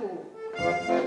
Marco.